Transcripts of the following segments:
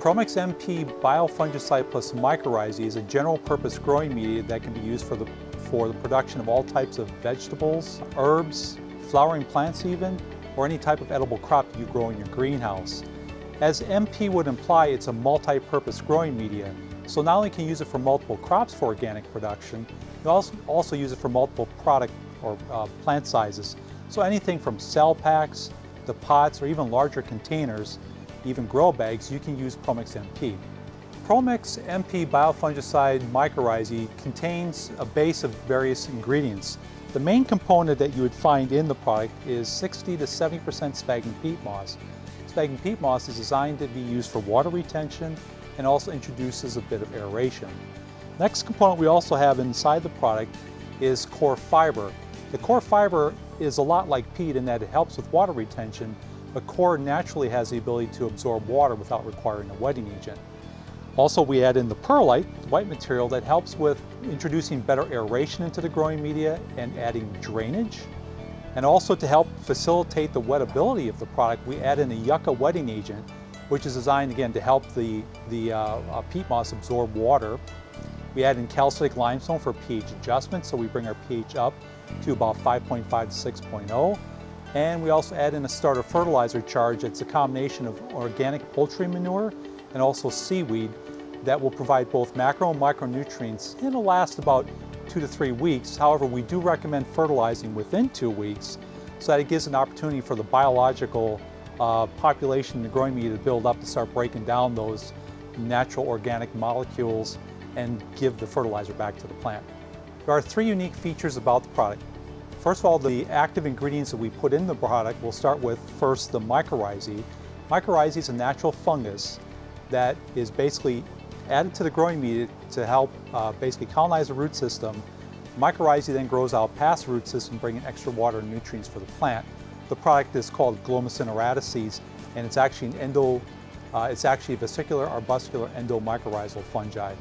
Promix MP Biofungicide plus mycorrhizae is a general purpose growing media that can be used for the, for the production of all types of vegetables, herbs, flowering plants even, or any type of edible crop you grow in your greenhouse. As MP would imply, it's a multi-purpose growing media, so not only can you use it for multiple crops for organic production, you also, also use it for multiple product or uh, plant sizes. So anything from cell packs, to pots, or even larger containers even grow bags, you can use Promix MP. Promix MP biofungicide mycorrhizae contains a base of various ingredients. The main component that you would find in the product is 60 to 70% sphagnum peat moss. Sphagnum peat moss is designed to be used for water retention and also introduces a bit of aeration. Next component we also have inside the product is coir fiber. The coir fiber is a lot like peat in that it helps with water retention, a coir naturally has the ability to absorb water without requiring a wetting agent. Also, we add in the perlite, the white material, that helps with introducing better aeration into the growing media and adding drainage. And also to help facilitate the wettability of the product, we add in a yucca wetting agent, which is designed again to help the, the uh, uh, peat moss absorb water. We add in calcitic limestone for pH adjustment, so we bring our pH up to about 5.5 to 6.0. And we also add in a starter fertilizer charge. It's a combination of organic poultry manure and also seaweed that will provide both macro and micronutrients it'll last about two to three weeks. However, we do recommend fertilizing within two weeks so that it gives an opportunity for the biological uh, population in the growing media to build up to start breaking down those natural organic molecules and give the fertilizer back to the plant. There are three unique features about the product. First of all, the active ingredients that we put in the product, we'll start with first the mycorrhizae. Mycorrhizae is a natural fungus that is basically added to the growing media to help uh, basically colonize the root system. Mycorrhizae then grows out past the root system, bringing extra water and nutrients for the plant. The product is called Glomus intraradices, and it's actually an endo, uh, it's actually a vesicular arbuscular endomycorrhizal fungi.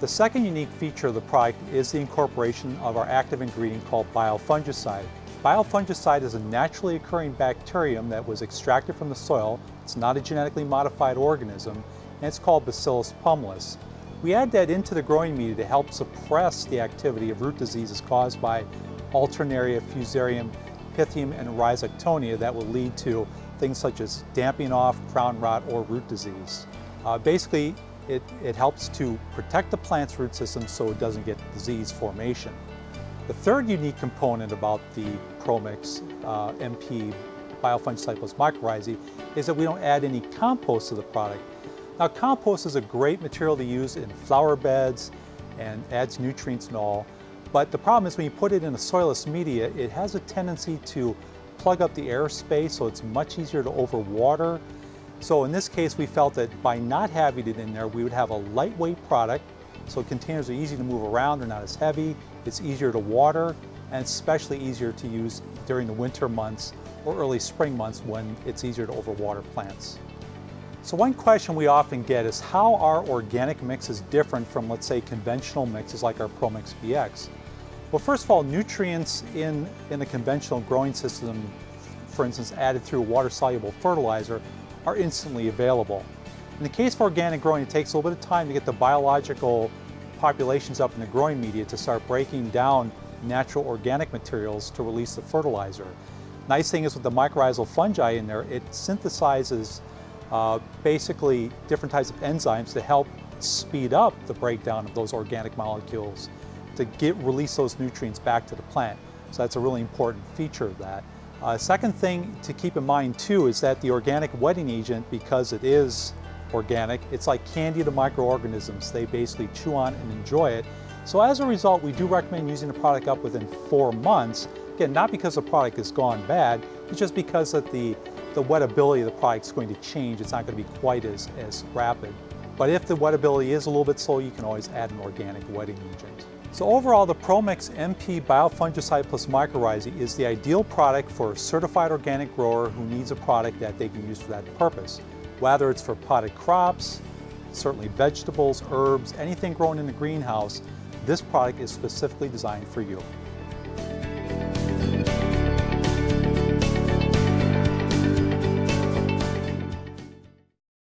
The second unique feature of the product is the incorporation of our active ingredient called biofungicide. Biofungicide is a naturally occurring bacterium that was extracted from the soil. It's not a genetically modified organism, and it's called Bacillus pumilus. We add that into the growing media to help suppress the activity of root diseases caused by Alternaria, Fusarium, Pythium, and Rhizoctonia that will lead to things such as damping off, crown rot, or root disease. Uh, basically, it, it helps to protect the plant's root system so it doesn't get disease formation. The third unique component about the Promix uh, MP biofungicide mycorrhizae is that we don't add any compost to the product. Now compost is a great material to use in flower beds and adds nutrients and all, but the problem is when you put it in a soilless media, it has a tendency to plug up the airspace so it's much easier to overwater so in this case, we felt that by not having it in there, we would have a lightweight product. So containers are easy to move around, they're not as heavy, it's easier to water, and especially easier to use during the winter months or early spring months when it's easier to overwater plants. So one question we often get is how are organic mixes different from, let's say, conventional mixes like our ProMix BX? Well, first of all, nutrients in, in a conventional growing system, for instance, added through water-soluble fertilizer, are instantly available. In the case of organic growing, it takes a little bit of time to get the biological populations up in the growing media to start breaking down natural organic materials to release the fertilizer. Nice thing is with the mycorrhizal fungi in there, it synthesizes uh, basically different types of enzymes to help speed up the breakdown of those organic molecules to get release those nutrients back to the plant. So that's a really important feature of that. Uh, second thing to keep in mind too is that the organic wetting agent, because it is organic, it's like candy to microorganisms. They basically chew on and enjoy it. So as a result, we do recommend using the product up within four months. Again, not because the product has gone bad, it's just because that the, the wettability of the product is going to change. It's not going to be quite as, as rapid. But if the wettability is a little bit slow, you can always add an organic wetting agent. So overall, the Promix MP Biofungicide plus Mycorrhizae is the ideal product for a certified organic grower who needs a product that they can use for that purpose. Whether it's for potted crops, certainly vegetables, herbs, anything grown in the greenhouse, this product is specifically designed for you.